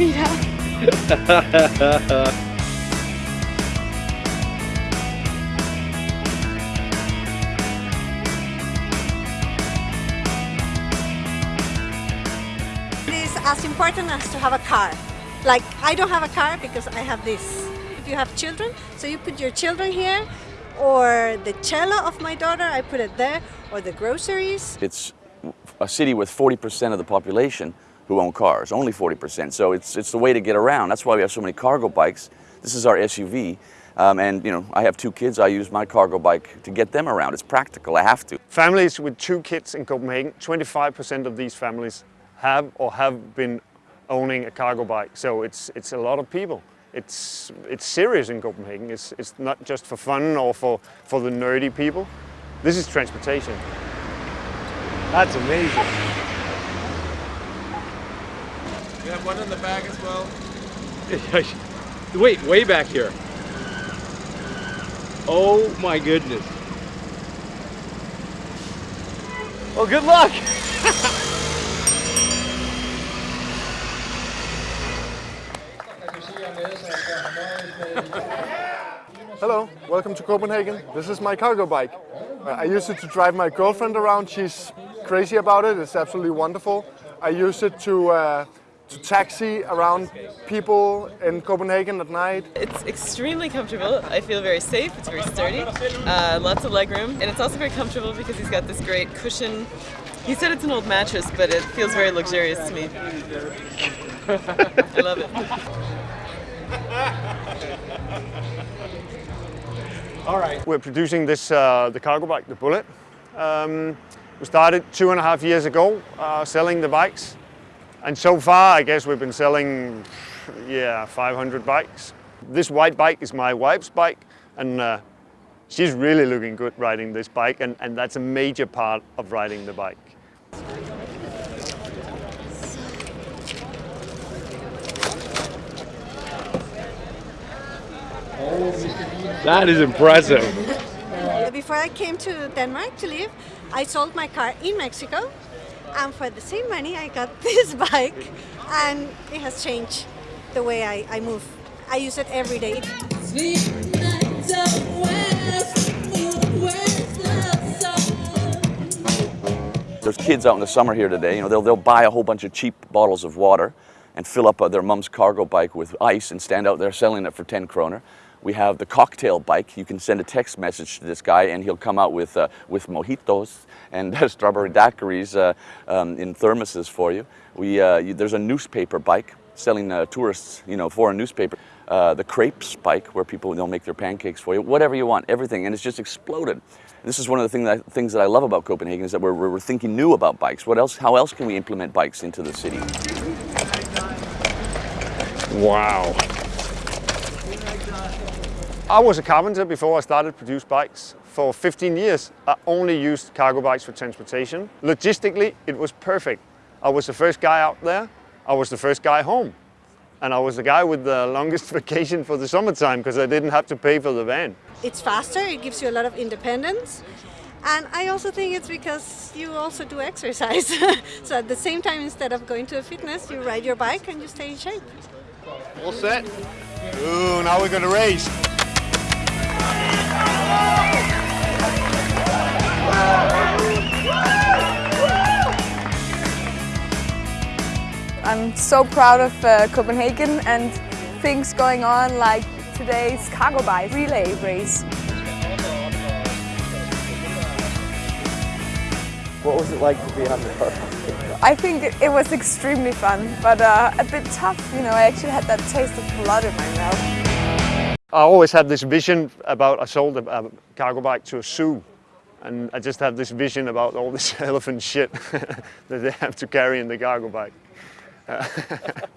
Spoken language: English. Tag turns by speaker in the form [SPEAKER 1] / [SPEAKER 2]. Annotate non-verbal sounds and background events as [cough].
[SPEAKER 1] Frida. [laughs]
[SPEAKER 2] It is as important as to have a car. Like I don't have a car because I have this. If you have children, so you put your children here, or the cello of my daughter, I put it there, or the groceries.
[SPEAKER 3] It's a city with 40% of the population who own cars, only 40%. So it's, it's the way to get around. That's why we have so many cargo bikes. This is our SUV. Um, and you know, I have two kids. I use my cargo bike to get them around. It's practical. I have to.
[SPEAKER 4] Families with two kids in Copenhagen, 25% of these families have or have been owning a cargo bike. So it's, it's a lot of people. It's, it's serious in Copenhagen. It's, it's not just for fun or for, for the nerdy people. This is transportation.
[SPEAKER 1] That's amazing.
[SPEAKER 5] We have one in the bag as well. [laughs]
[SPEAKER 1] Wait, way back here. Oh my goodness. Well, good luck. [laughs]
[SPEAKER 6] Hello, welcome to Copenhagen. This is my cargo bike. I use it to drive my girlfriend around. She's crazy about it. It's absolutely wonderful. I use it to, uh, to taxi around people in Copenhagen at night.
[SPEAKER 7] It's extremely comfortable. I feel very safe. It's very sturdy. Uh, lots of legroom. And it's also very comfortable because he's got this great cushion. He said it's an old mattress, but it feels very luxurious to me. [laughs] I love it. [laughs]
[SPEAKER 4] All right. We're producing this, uh, the cargo bike, the Bullitt. Um, we started two and a half years ago uh, selling the bikes. And so far, I guess we've been selling, yeah, 500 bikes. This white bike is my wife's bike, and uh, she's really looking good riding this bike, and, and that's a major part of riding the bike.
[SPEAKER 1] That is impressive. [laughs]
[SPEAKER 2] Before I came to Denmark to live, I sold my car in Mexico, and for the same money, I got [laughs] this bike, and it has changed the way I, I move. I use it every day.
[SPEAKER 3] There's kids out in the summer here today. You know, they'll, they'll buy a whole bunch of cheap bottles of water and fill up uh, their mom's cargo bike with ice and stand out there selling it for 10 kroner. We have the cocktail bike. You can send a text message to this guy and he'll come out with, uh, with mojitos and [laughs] strawberry daiquiris uh, um, in thermoses for you. We, uh, you, there's a newspaper bike selling uh, tourists, you know, foreign newspaper. Uh, the crepes bike where people they'll make their pancakes for you, whatever you want, everything, and it's just exploded. This is one of the thing that, things that I love about Copenhagen is that we're, we're thinking new about bikes. What else? How else can we implement bikes into the city?
[SPEAKER 4] Wow. I was a carpenter before I started produce bikes. For 15 years, I only used cargo bikes for transportation. Logistically, it was perfect. I was the first guy out there. I was the first guy home. And I was the guy with the longest [laughs] vacation for the summertime because I didn't have to pay for the van.
[SPEAKER 2] It's faster, it gives you a lot of independence. And I also think it's because you also do exercise. [laughs] so at the same time, instead of going to a fitness, you ride your bike and you stay in shape.
[SPEAKER 6] All set? Ooh, now we're gonna race.
[SPEAKER 8] I'm so proud of uh, Copenhagen and things going on like today's cargo bike relay race.
[SPEAKER 1] What was it like to be on the car?
[SPEAKER 8] I think it, was extremely fun, but uh, a bit tough. You know, I actually had that taste of blood in my mouth.
[SPEAKER 4] I always had this vision about I sold a, a cargo bike to a zoo. And I just have this vision about all this [laughs] elephant shit [laughs] that they have to carry in the cargo bike. [laughs]